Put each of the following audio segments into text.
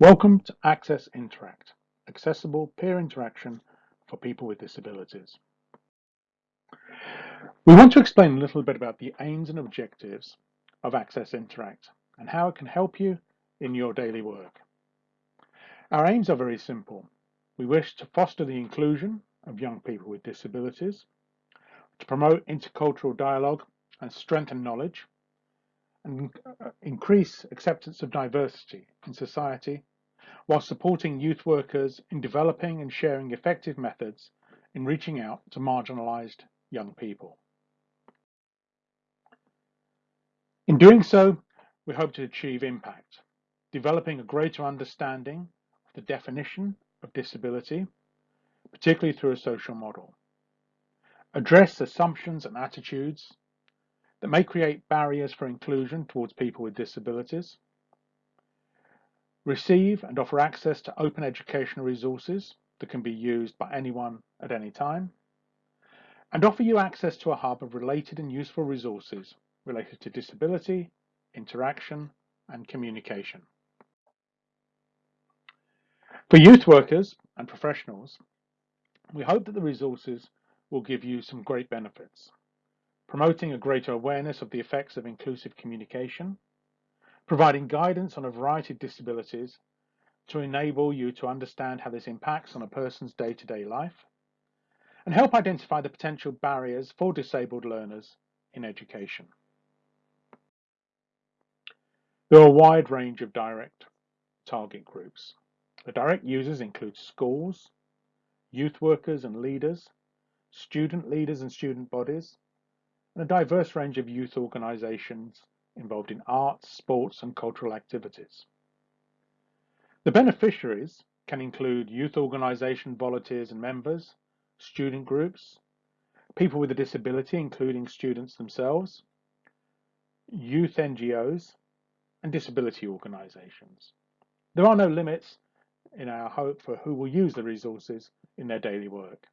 Welcome to Access Interact, accessible peer interaction for people with disabilities. We want to explain a little bit about the aims and objectives of Access Interact and how it can help you in your daily work. Our aims are very simple. We wish to foster the inclusion of young people with disabilities, to promote intercultural dialogue and strengthen knowledge, and uh, increase acceptance of diversity in society while supporting youth workers in developing and sharing effective methods in reaching out to marginalised young people. In doing so, we hope to achieve impact, developing a greater understanding of the definition of disability, particularly through a social model, address assumptions and attitudes that may create barriers for inclusion towards people with disabilities, receive and offer access to open educational resources that can be used by anyone at any time, and offer you access to a hub of related and useful resources related to disability, interaction, and communication. For youth workers and professionals, we hope that the resources will give you some great benefits, promoting a greater awareness of the effects of inclusive communication, providing guidance on a variety of disabilities to enable you to understand how this impacts on a person's day-to-day -day life, and help identify the potential barriers for disabled learners in education. There are a wide range of direct target groups. The direct users include schools, youth workers and leaders, student leaders and student bodies, and a diverse range of youth organisations involved in arts, sports and cultural activities. The beneficiaries can include youth organisation volunteers and members, student groups, people with a disability including students themselves, youth NGOs and disability organisations. There are no limits in our hope for who will use the resources in their daily work.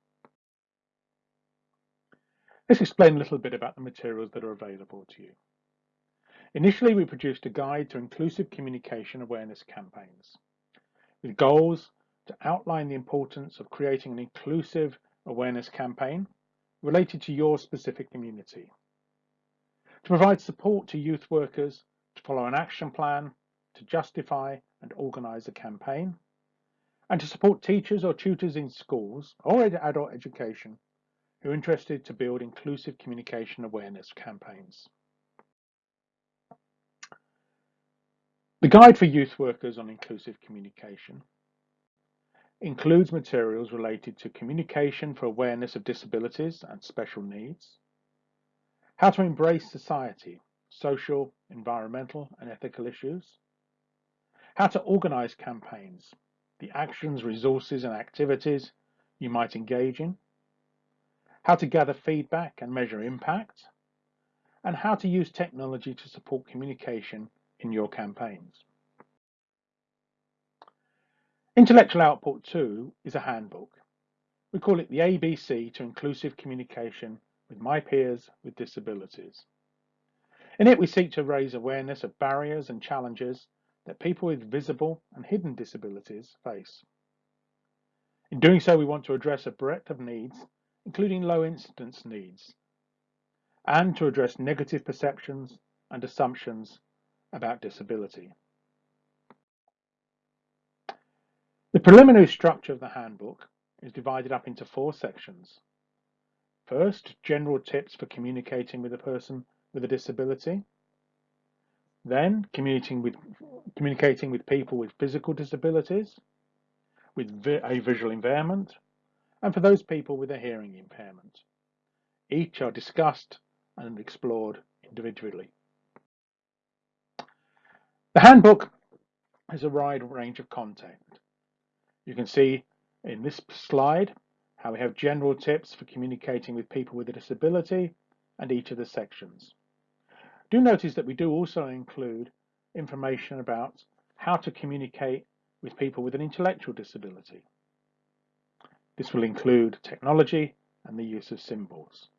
Let's explain a little bit about the materials that are available to you. Initially, we produced a guide to inclusive communication awareness campaigns with goals to outline the importance of creating an inclusive awareness campaign related to your specific community, to provide support to youth workers to follow an action plan, to justify and organise a campaign, and to support teachers or tutors in schools or in adult education who are interested to build inclusive communication awareness campaigns. The Guide for Youth Workers on Inclusive Communication includes materials related to communication for awareness of disabilities and special needs, how to embrace society, social, environmental and ethical issues, how to organise campaigns, the actions, resources and activities you might engage in, how to gather feedback and measure impact, and how to use technology to support communication in your campaigns. Intellectual Output 2 is a handbook. We call it the ABC to Inclusive Communication with My Peers with Disabilities. In it, we seek to raise awareness of barriers and challenges that people with visible and hidden disabilities face. In doing so, we want to address a breadth of needs, including low incidence needs, and to address negative perceptions and assumptions about disability. The preliminary structure of the handbook is divided up into four sections. First, general tips for communicating with a person with a disability. Then, communicating with, communicating with people with physical disabilities, with a visual impairment, and for those people with a hearing impairment. Each are discussed and explored individually. The handbook has a wide range of content. You can see in this slide how we have general tips for communicating with people with a disability and each of the sections. Do notice that we do also include information about how to communicate with people with an intellectual disability. This will include technology and the use of symbols.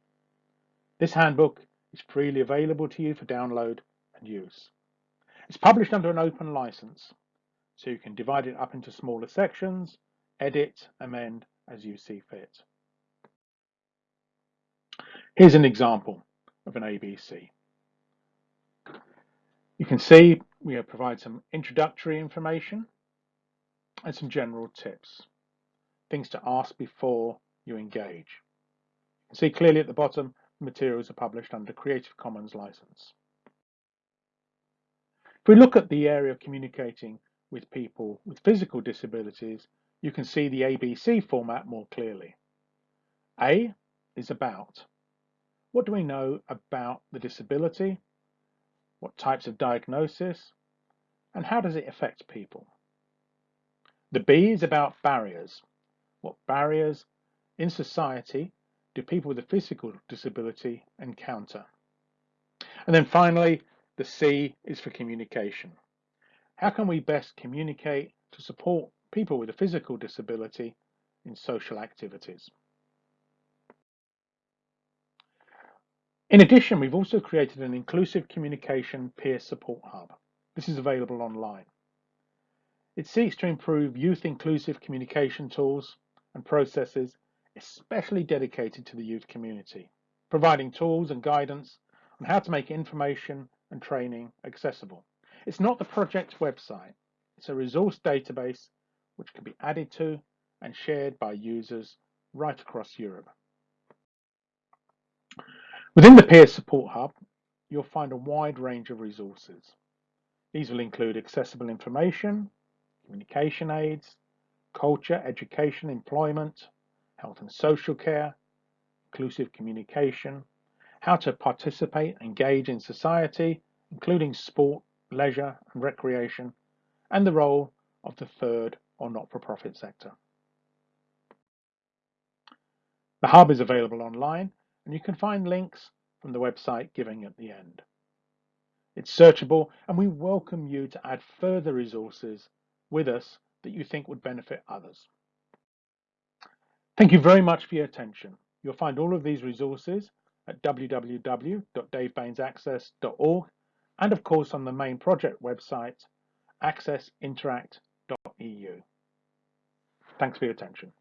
This handbook is freely available to you for download and use. It's published under an open license, So you can divide it up into smaller sections, edit, amend as you see fit. Here's an example of an ABC. You can see we provide some introductory information and some general tips, things to ask before you engage. See clearly at the bottom, materials are published under Creative Commons license. If we look at the area of communicating with people with physical disabilities, you can see the ABC format more clearly. A is about. What do we know about the disability? What types of diagnosis? And how does it affect people? The B is about barriers. What barriers in society do people with a physical disability encounter? And then finally, the C is for communication. How can we best communicate to support people with a physical disability in social activities? In addition, we've also created an inclusive communication peer support hub. This is available online. It seeks to improve youth inclusive communication tools and processes, especially dedicated to the youth community, providing tools and guidance on how to make information and training accessible. It's not the project's website, it's a resource database which can be added to and shared by users right across Europe. Within the Peer Support Hub, you'll find a wide range of resources. These will include accessible information, communication aids, culture, education, employment, health and social care, inclusive communication, how to participate, and engage in society, including sport, leisure and recreation, and the role of the third or not-for-profit sector. The Hub is available online and you can find links from the website given at the end. It's searchable and we welcome you to add further resources with us that you think would benefit others. Thank you very much for your attention. You'll find all of these resources at www.davebainesaccess.org and of course on the main project website accessinteract.eu. Thanks for your attention.